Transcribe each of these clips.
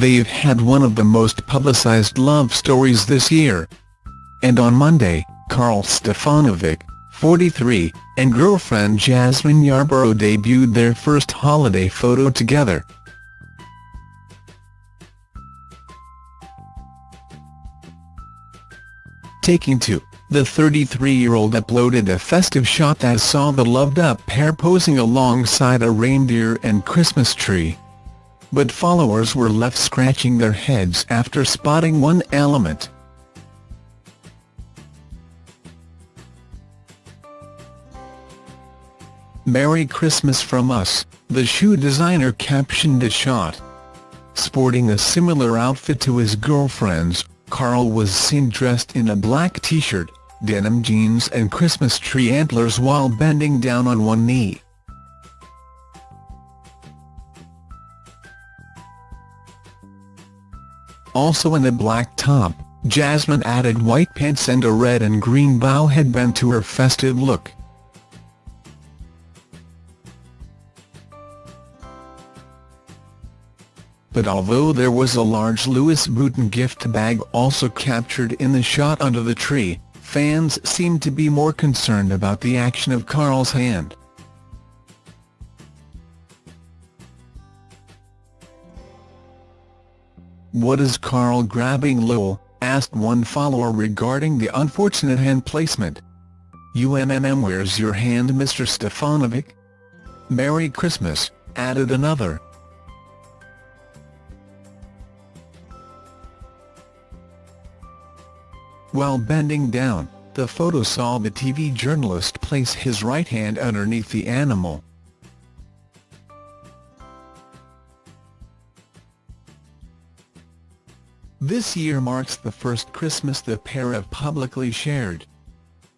they've had one of the most publicized love stories this year. And on Monday, Karl Stefanovic, 43, and girlfriend Jasmine Yarbrough debuted their first holiday photo together. Taking to, the 33-year-old uploaded a festive shot that saw the loved-up pair posing alongside a reindeer and Christmas tree. But followers were left scratching their heads after spotting one element. Merry Christmas from us, the shoe designer captioned the shot. Sporting a similar outfit to his girlfriend's, Karl was seen dressed in a black t-shirt, denim jeans and Christmas tree antlers while bending down on one knee. Also in a black top, Jasmine added white pants and a red and green bow headband to her festive look. but although there was a large Louis Vuitton gift bag also captured in the shot under the tree, fans seemed to be more concerned about the action of Karl's hand. What is Karl grabbing Lowell, asked one follower regarding the unfortunate hand placement. UMMM where's your hand Mr Stefanovic? Merry Christmas, added another. While bending down, the photo saw the TV journalist place his right hand underneath the animal. This year marks the first Christmas the pair have publicly shared.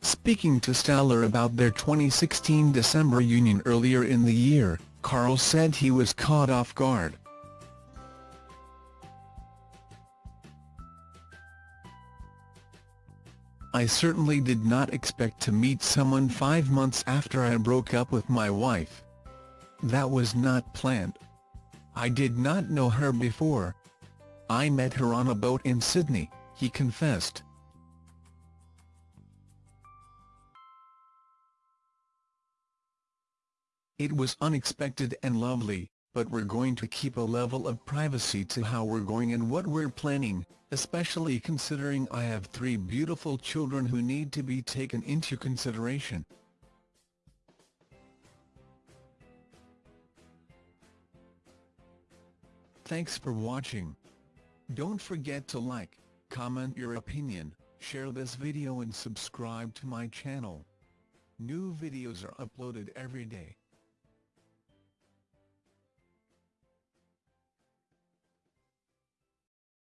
Speaking to Stellar about their 2016 December union earlier in the year, Karl said he was caught off guard. I certainly did not expect to meet someone five months after I broke up with my wife. That was not planned. I did not know her before. I met her on a boat in Sydney, he confessed. It was unexpected and lovely, but we're going to keep a level of privacy to how we're going and what we're planning, especially considering I have three beautiful children who need to be taken into consideration. Thanks for watching. Don't forget to like, comment your opinion, share this video and subscribe to my channel. New videos are uploaded every day.